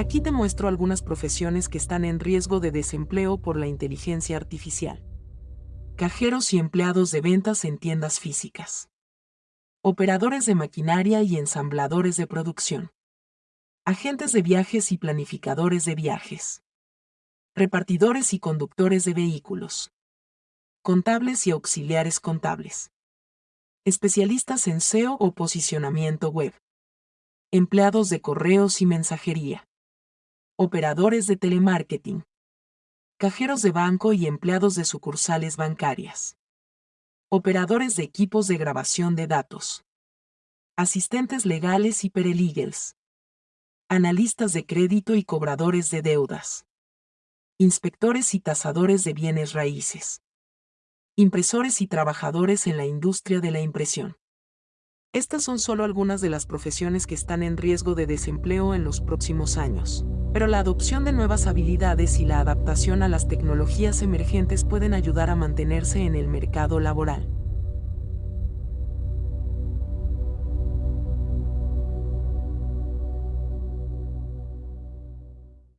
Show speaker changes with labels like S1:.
S1: Aquí te muestro algunas profesiones que están en riesgo de desempleo por la inteligencia artificial. Cajeros y empleados de ventas en tiendas físicas. Operadores de maquinaria y ensambladores de producción. Agentes de viajes y planificadores de viajes. Repartidores y conductores de vehículos. Contables y auxiliares contables. Especialistas en SEO o posicionamiento web. Empleados de correos y mensajería operadores de telemarketing, cajeros de banco y empleados de sucursales bancarias, operadores de equipos de grabación de datos, asistentes legales y pereligels, analistas de crédito y cobradores de deudas, inspectores y tasadores de bienes raíces, impresores y trabajadores en la industria de la impresión. Estas son solo algunas de las profesiones que están en riesgo de desempleo en los próximos años. Pero la adopción de nuevas habilidades y la adaptación a las tecnologías emergentes pueden ayudar a mantenerse en el mercado laboral.